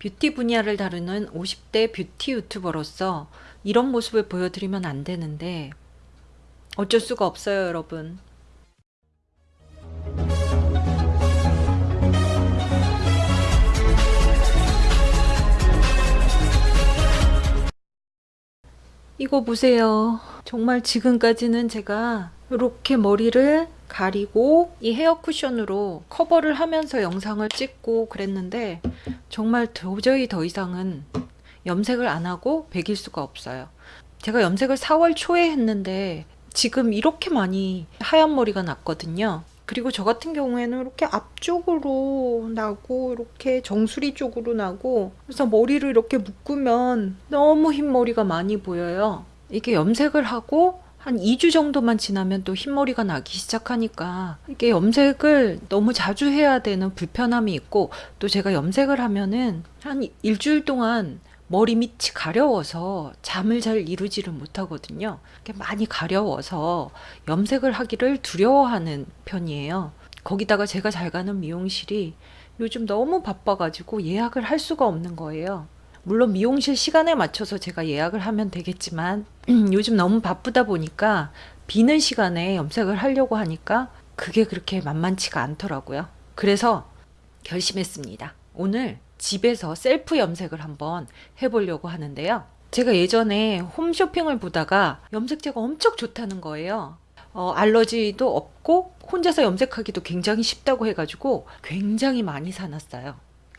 뷰티 분야를 다루는 50대 뷰티 유튜버로서 이런 모습을 보여드리면 안 되는데 어쩔 수가 없어요, 여러분. 이거 보세요. 정말 지금까지는 제가 이렇게 머리를 가리고 이 헤어 쿠션으로 커버를 하면서 영상을 찍고 그랬는데 정말 도저히 더 이상은 염색을 안 하고 베길 수가 없어요. 제가 염색을 4월 초에 했는데 지금 이렇게 많이 하얀 머리가 났거든요. 그리고 저 같은 경우에는 이렇게 앞쪽으로 나고 이렇게 정수리 쪽으로 나고 그래서 머리를 이렇게 묶으면 너무 흰 머리가 많이 보여요. 이게 염색을 하고 한 2주 정도만 지나면 또 흰머리가 나기 시작하니까 이게 염색을 너무 자주 해야 되는 불편함이 있고 또 제가 염색을 하면은 한 일주일 동안 머리 밑이 가려워서 잠을 잘 이루지를 못하거든요. 많이 가려워서 염색을 하기를 두려워하는 편이에요. 거기다가 제가 잘 가는 미용실이 요즘 너무 바빠가지고 예약을 할 수가 없는 거예요. 물론 미용실 시간에 맞춰서 제가 예약을 하면 되겠지만 요즘 너무 바쁘다 보니까 비는 시간에 염색을 하려고 하니까 그게 그렇게 만만치가 않더라고요. 그래서 결심했습니다. 오늘 집에서 셀프 염색을 한번 해보려고 하는데요. 제가 예전에 홈쇼핑을 보다가 염색제가 엄청 좋다는 거예요. 어, 알러지도 없고 혼자서 염색하기도 굉장히 쉽다고 해가지고 굉장히 많이 사놨어요.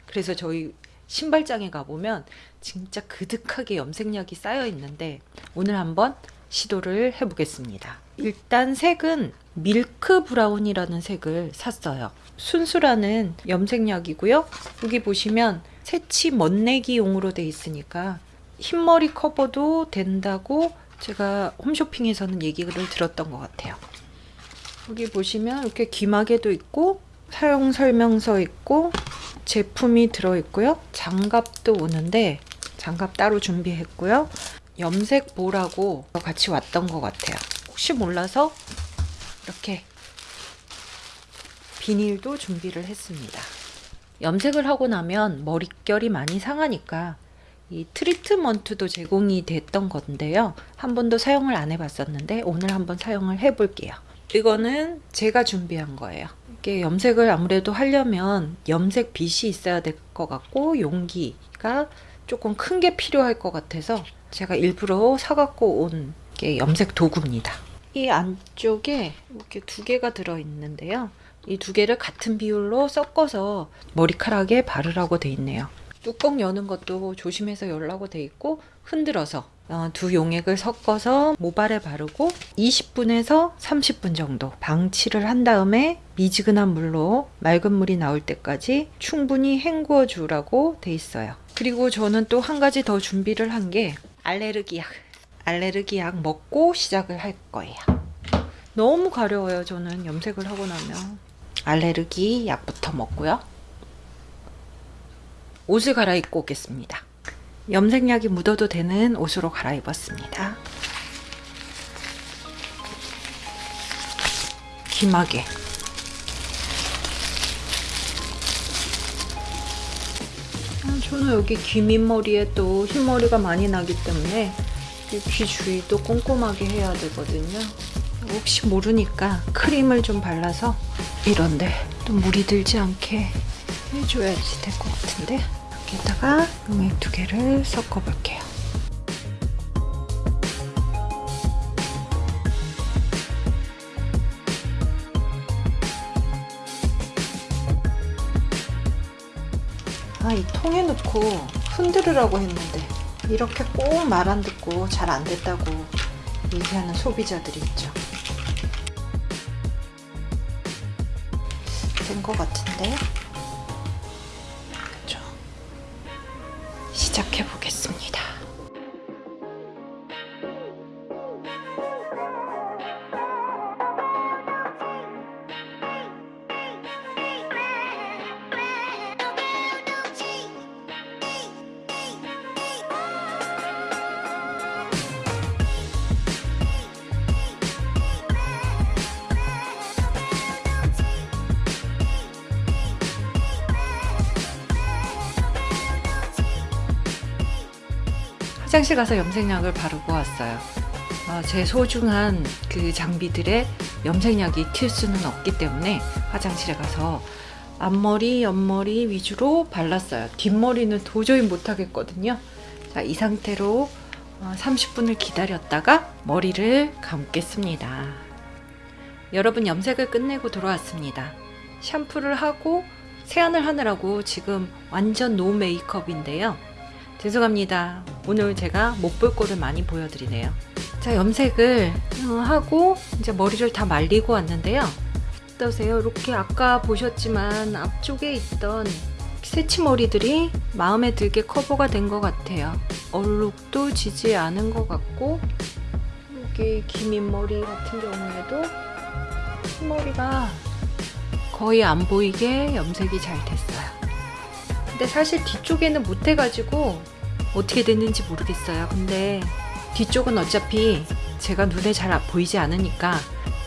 그래서 저희 신발장에 가보면 진짜 그득하게 염색약이 쌓여 있는데 오늘 한번 시도를 해보겠습니다. 일단 색은 milk brown이라는 색을 샀어요. 순수라는 염색약이고요. 여기 보시면 새치 멋내기용으로 돼 있으니까 흰머리 커버도 된다고 제가 홈쇼핑에서는 얘기를 들었던 것 같아요. 여기 보시면 이렇게 귀마개도 있고 사용 설명서 있고 제품이 들어있고요. 장갑도 오는데 장갑 따로 준비했고요. 염색 볼하고 같이 왔던 것 같아요. 혹시 몰라서 이렇게 비닐도 준비를 했습니다. 염색을 하고 나면 머릿결이 많이 상하니까 이 트리트먼트도 제공이 됐던 건데요. 한 번도 사용을 안 해봤었는데 오늘 한번 사용을 해볼게요. 이거는 제가 준비한 거예요. 이게 염색을 아무래도 하려면 염색 빗이 있어야 될 것 같고 용기가 조금 큰 게 필요할 것 같아서 제가 일부러 사갖고 온 게 염색 도구입니다. 이 안쪽에 이렇게 두 개가 들어있는데요. 이 두 개를 같은 비율로 섞어서 머리카락에 바르라고 돼 있네요. 뚜껑 여는 것도 조심해서 열라고 돼 있고 흔들어서 어, 두 용액을 섞어서 모발에 바르고 20분에서 30분 정도 방치를 한 다음에 미지근한 물로 맑은 물이 나올 때까지 충분히 헹구어 주라고 돼 있어요. 그리고 저는 또 한 가지 더 준비를 한 게 알레르기 약. 알레르기 약 먹고 시작을 할 거예요. 너무 가려워요. 저는 염색을 하고 나면. 알레르기 약부터 먹고요. 옷을 갈아입고 오겠습니다. 염색약이 묻어도 되는 옷으로 갈아입었습니다. 기마개 아, 저는 여기 귀 밑머리에 또 흰머리가 많이 나기 때문에 귀 주위도 꼼꼼하게 해야 되거든요. 혹시 모르니까 크림을 좀 발라서 이런데 또 물이 들지 않게 해줘야지 될 것 같은데 여기다가 용액 두 개를 섞어 볼게요. 아, 이 통에 넣고 흔들으라고 했는데 이렇게 꼭 말 안 듣고 잘 안 됐다고 얘기하는 소비자들이 있죠. 된 것 같은데 시작해 보겠습니다. 화장실 가서 염색약을 바르고 왔어요. 아, 제 소중한 그 장비들의 염색약이 튈 수는 없기 때문에 화장실에 가서 앞머리, 옆머리 위주로 발랐어요. 뒷머리는 도저히 못하겠거든요. 자, 이 상태로 어, 30분을 기다렸다가 머리를 감겠습니다. 여러분 염색을 끝내고 돌아왔습니다. 샴푸를 하고 세안을 하느라고 지금 완전 노 메이크업인데요. 죄송합니다. 오늘 제가 못 볼 거를 많이 보여드리네요. 자, 염색을 어, 하고 이제 머리를 다 말리고 왔는데요. 어떠세요? 이렇게 아까 보셨지만 앞쪽에 있던 새치머리들이 마음에 들게 커버가 된 것 같아요. 얼룩도 지지 않은 것 같고 여기 기민 머리 같은 경우에도 머리가 거의 안 보이게 염색이 잘 됐어요. 근데 사실 뒤쪽에는 못해가지고 어떻게 됐는지 모르겠어요. 근데 뒤쪽은 어차피 제가 눈에 잘 보이지 않으니까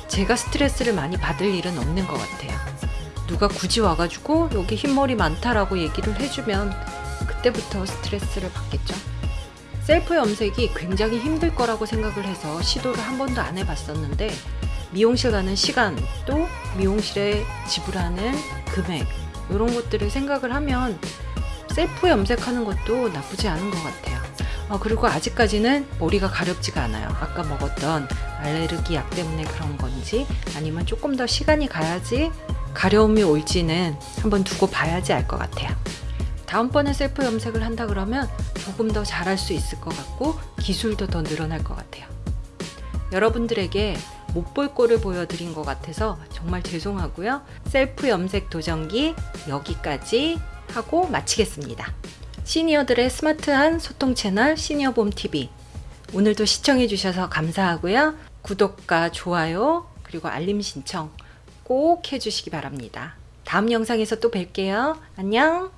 제가 스트레스를 많이 받을 일은 없는 것 같아요. 누가 굳이 와가지고 여기 흰머리 많다라고 얘기를 해주면 그때부터 스트레스를 받겠죠. 셀프 염색이 굉장히 힘들 거라고 생각을 해서 시도를 한 번도 안 해봤었는데 미용실 가는 시간 또 미용실에 지불하는 금액 이런 것들을 생각을 하면 셀프 염색하는 것도 나쁘지 않은 것 같아요. 어, 그리고 아직까지는 머리가 가렵지가 않아요. 아까 먹었던 알레르기 약 때문에 그런 건지 아니면 조금 더 시간이 가야지 가려움이 올지는 한번 두고 봐야지 알 것 같아요. 다음번에 셀프 염색을 한다 그러면 조금 더 잘할 수 있을 것 같고 기술도 더 늘어날 것 같아요. 여러분들에게 못 볼 꼴을 보여드린 것 같아서 정말 죄송하고요. 셀프 염색 도전기 여기까지 하고 마치겠습니다. 시니어들의 스마트한 소통 채널 시니어봄 TV 오늘도 시청해 주셔서 감사하고요. 구독과 좋아요 그리고 알림 신청 꼭 해주시기 바랍니다. 다음 영상에서 또 뵐게요. 안녕